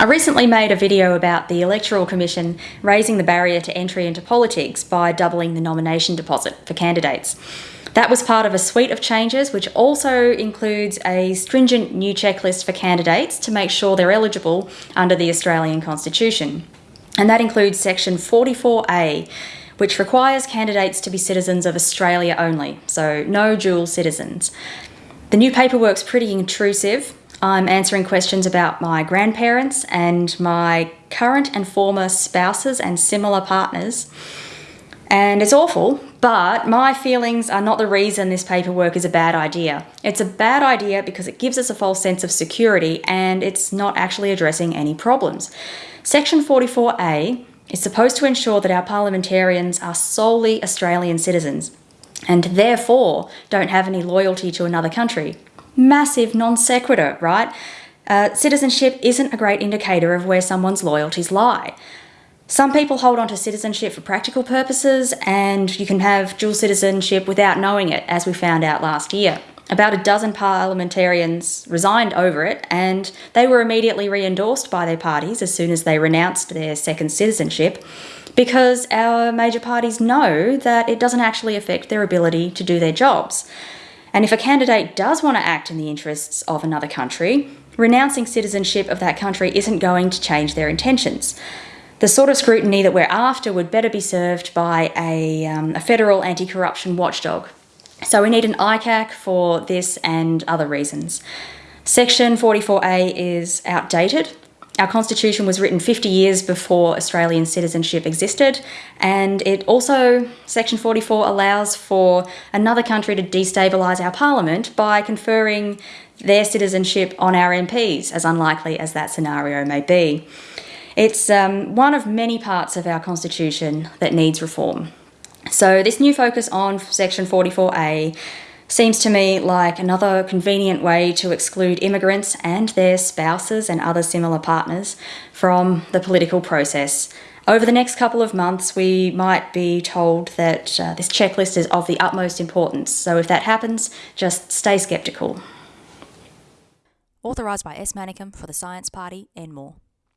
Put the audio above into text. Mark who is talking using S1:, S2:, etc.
S1: I recently made a video about the Electoral Commission raising the barrier to entry into politics by doubling the nomination deposit for candidates. That was part of a suite of changes which also includes a stringent new checklist for candidates to make sure they're eligible under the Australian Constitution. And that includes section 44A, which requires candidates to be citizens of Australia only, so no dual citizens. The new paperwork's pretty intrusive I'm answering questions about my grandparents and my current and former spouses and similar partners. And it's awful, but my feelings are not the reason this paperwork is a bad idea. It's a bad idea because it gives us a false sense of security and it's not actually addressing any problems. Section 44A is supposed to ensure that our parliamentarians are solely Australian citizens and therefore don't have any loyalty to another country massive non sequitur, right? Uh, citizenship isn't a great indicator of where someone's loyalties lie. Some people hold on to citizenship for practical purposes, and you can have dual citizenship without knowing it, as we found out last year. About a dozen parliamentarians resigned over it, and they were immediately re endorsed by their parties as soon as they renounced their second citizenship, because our major parties know that it doesn't actually affect their ability to do their jobs. And if a candidate does want to act in the interests of another country, renouncing citizenship of that country isn't going to change their intentions. The sort of scrutiny that we're after would better be served by a, um, a federal anti corruption watchdog. So we need an ICAC for this and other reasons. Section 44A is outdated our constitution was written 50 years before Australian citizenship existed, and it also, Section 44, allows for another country to destabilise our parliament by conferring their citizenship on our MPs, as unlikely as that scenario may be. It's um, one of many parts of our constitution that needs reform. So, this new focus on Section 44A Seems to me like another convenient way to exclude immigrants and their spouses and other similar partners from the political process. Over the next couple of months, we might be told that uh, this checklist is of the utmost importance. So if that happens, just stay sceptical.
S2: Authorised by S. Manicum for the Science Party and more.